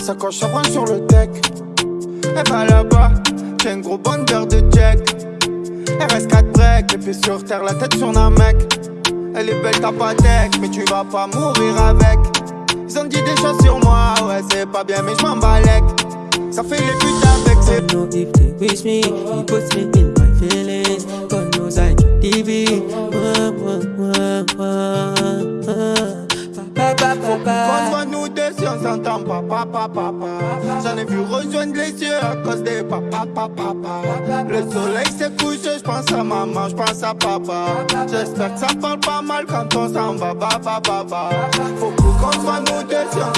ça branche sur le deck. Elle va là-bas, j'ai une gros bandeur de check. Elle reste 4 breaks, les pieds sur terre, la tête sur un mec. Elle est belle ta patek, mais tu vas pas mourir avec. Ils ont dit des choses sur moi, ouais c'est pas bien mais je m'en. Ça fait les putes avec wish me, he puts me in my. Pa, Contre nous deux si on s'entend pas, papa, papa. J'en ai vu rejoindre les yeux à cause des papa, papa, papa. Le soleil s'est couché, j'pense à maman, j'pense à papa. J'espère que ça parle pas mal quand on s'en va, ba, ba. Faut qu'on soit nous deux si on